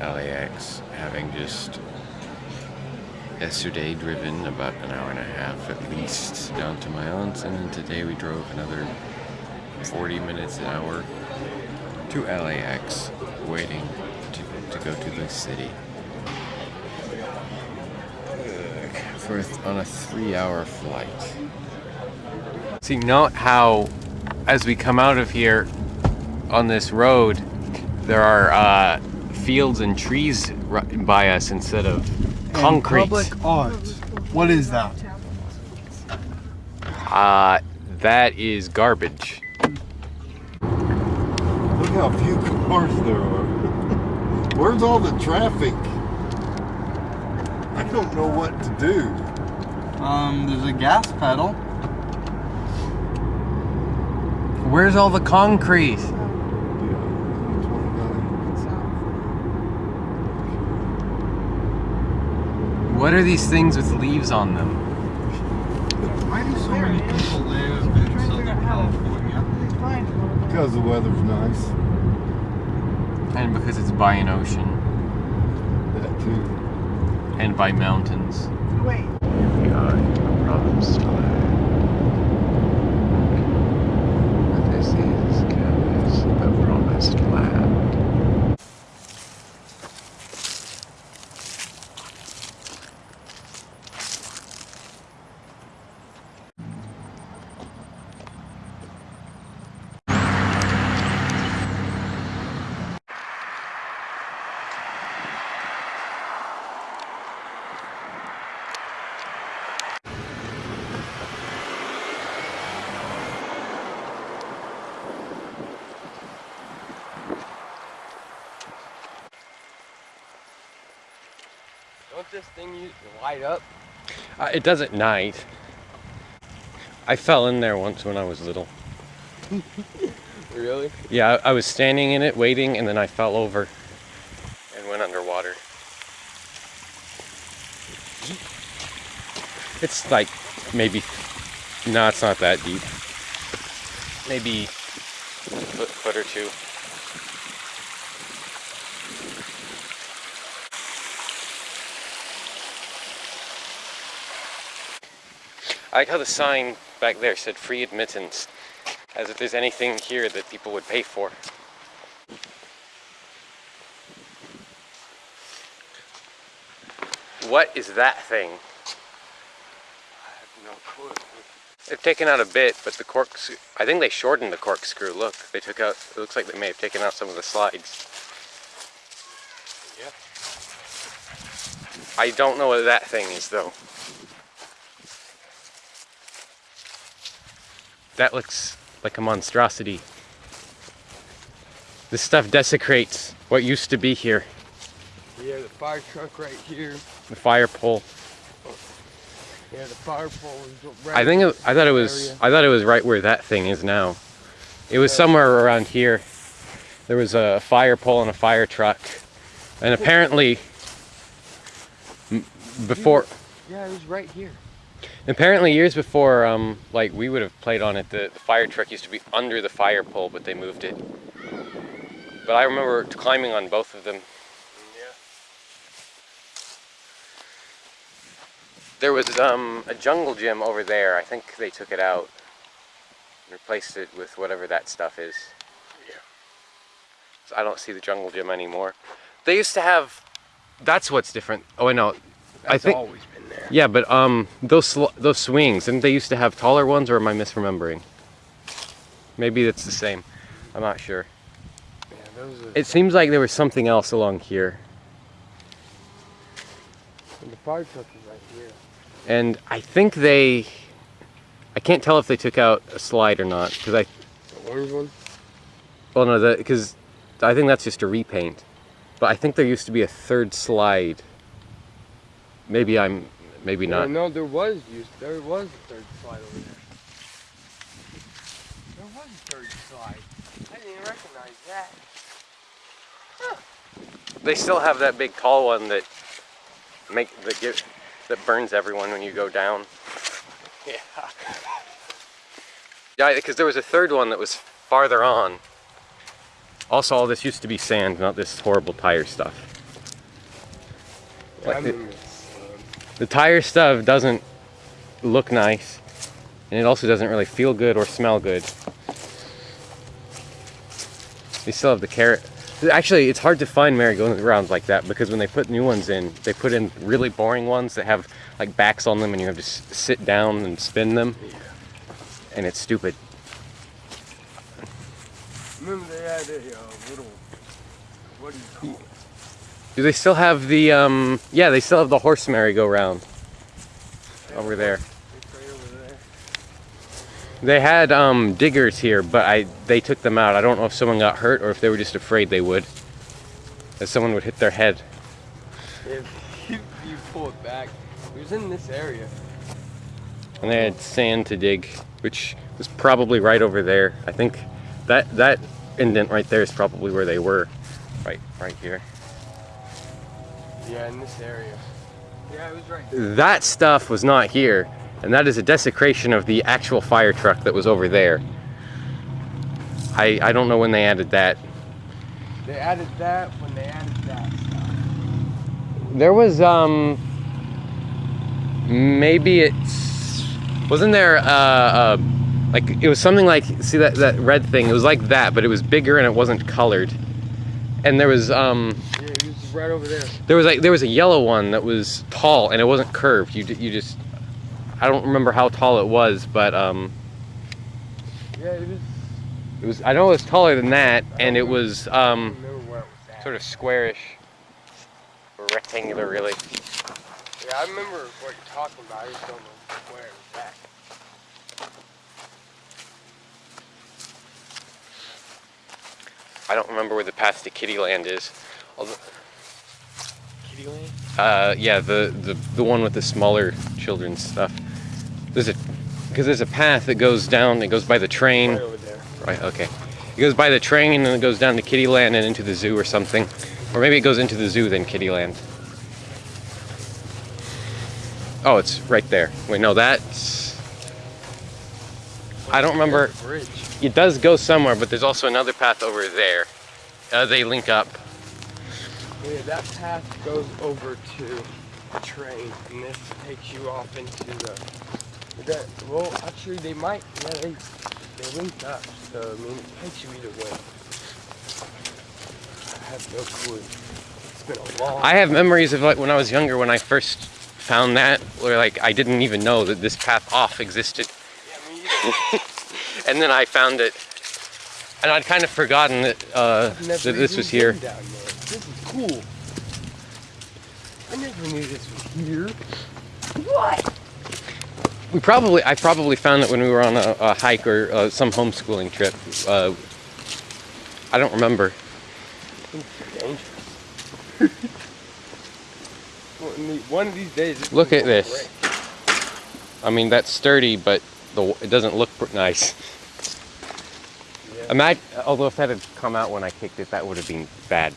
LAX, having just yesterday driven about an hour and a half at least down to my aunt's, and today we drove another 40 minutes an hour to LAX, waiting to, to go to the city. For on a three-hour flight. See, note how, as we come out of here on this road, there are uh, fields and trees by us instead of concrete. And public art. What is that? Uh, that is garbage. Look how few cars there are. Where's all the traffic? I don't know what to do. Um, there's a gas pedal. Where's all the concrete? What are these things with leaves on them? Why do so many people live in Southern California? Because the weather's nice. And because it's by an ocean. That too. And by mountains. Wait. Here we are in the promised land. This is Kansas, the promised land. Don't this thing light up? Uh, it does at night. I fell in there once when I was little. really? Yeah, I, I was standing in it waiting and then I fell over and went underwater. It's like maybe, no, it's not that deep. Maybe a foot, foot or two. I like how the sign back there said free admittance, as if there's anything here that people would pay for. What is that thing? I have no clue. They've taken out a bit, but the corks, I think they shortened the corkscrew. Look, they took out, it looks like they may have taken out some of the slides. Yeah. I don't know what that thing is though. That looks like a monstrosity. This stuff desecrates what used to be here. Yeah, the fire truck right here. The fire pole. Yeah, the fire pole is right I think it, I thought it was area. I thought it was right where that thing is now. It was somewhere around here. There was a fire pole and a fire truck. And apparently before Yeah, it was right here. Apparently years before um like we would have played on it the, the fire truck used to be under the fire pole but they moved it. But I remember climbing on both of them. Yeah. There was um, a jungle gym over there. I think they took it out and replaced it with whatever that stuff is. Yeah. So I don't see the jungle gym anymore. They used to have. That's what's different. Oh, I know. I think. always there. Yeah, but um, those sl- those swings, didn't they used to have taller ones, or am I misremembering? Maybe it's the same. I'm not sure. Yeah, those are, It seems like there was something else along here, and the fire truck is right here. and I think they. I can't tell if they took out a slide or not because I The orange one? Well, no, because I think that's just a repaint. But I think there used to be a third slide. Maybe I'm, maybe not. no, there was used. There was a third slide over there. There was a third slide. I didn't even recognize that. They still have that big tall one that make that give that burns everyone when you go down. Yeah. Yeah, because there was a third one that was farther on. Also, all this used to be sand, not this horrible tire stuff. Like the, tire stuff doesn't look nice, and it also doesn't really feel good or smell good. They still have the carrot. Actually, it's hard to find merry-go-rounds like that because when they put new ones in, they put in really boring ones that have like backs on them, and you have to sit down and spin them, and it's stupid. Remember they had a uh, little, what do you call it? Do they still have the um? Yeah, they still have the horse merry-go-round over there. It's right over there. They had um, diggers here, but I they took them out. I don't know if someone got hurt or if they were just afraid they would, that someone would hit their head. If you, you pull it back, it was in this area. And they had sand to dig, which was probably right over there. I think that that indent right there is probably where they were, right right here. Yeah, in this area. Yeah, it was right. That stuff was not here, and that is a desecration of the actual fire truck that was over there. I I don't know when they added that. They added that when they added that stuff. There was um maybe it's wasn't there uh, uh like it was something like see that that red thing it was like that but it was bigger and it wasn't colored and there was um was right over there. there was like there was a yellow one that was tall and it wasn't curved you you just I don't remember how tall it was but um Yeah, it was. it was I know it was taller than that and it was um don't remember where it was sort of squarish or rectangular really Yeah, I remember what you're talking about. I just don't know where it was at. I don't remember where the path to Kittyland is although Uh, yeah, the, the the one with the smaller children's stuff. There's a because there's a path that goes down. It goes by the train. Right over there. Right. Okay. It goes by the train and then it goes down to Kittyland and into the zoo or something, or maybe it goes into the zoo then Kittyland. Oh, it's right there. Wait, no, that's. I don't remember. Bridge. It does go somewhere, but there's also another path over there. Uh, they link up. Yeah, that path goes over to the train, and this takes you off into the. That, well, actually, they might. Yeah, they they link up. So I mean, it takes you either way. I have no clue. It's been a long. I have memories of like when I was younger when I first found that, where like I didn't even know that this path off existed, Yeah, and then I found it, and I'd kind of forgotten that uh, that this was here. been down there. This is cool. I never knew this was here. What? We probably I probably found it when we were on a, a hike or uh, some homeschooling trip. Uh, I don't remember. one, of the- one of these days. Look at this. break. I mean that's sturdy, but the it doesn't look pr- nice. Yeah. Imagine, although if that had come out when I kicked it, that would have been bad.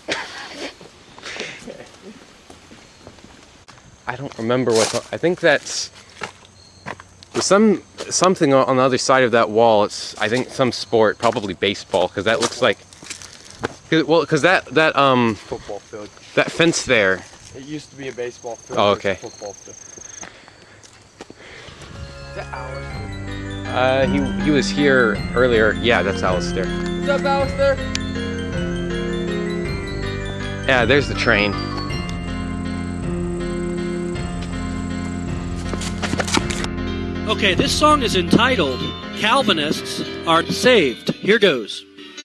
I don't remember what. The, I think that's there's some something on the other side of that wall. It's I think some sport, probably baseball, because that looks like. 'cause- Well, because that that um Football field. that fence there. It used to be a baseball field. Oh, it was a okay. Football field. Is that Alistair? Uh, he he was here earlier. Yeah, that's Alistair. What's up, Alistair? Yeah, there's the train. Okay, this song is entitled Calvinists Aren't Saved. Here goes.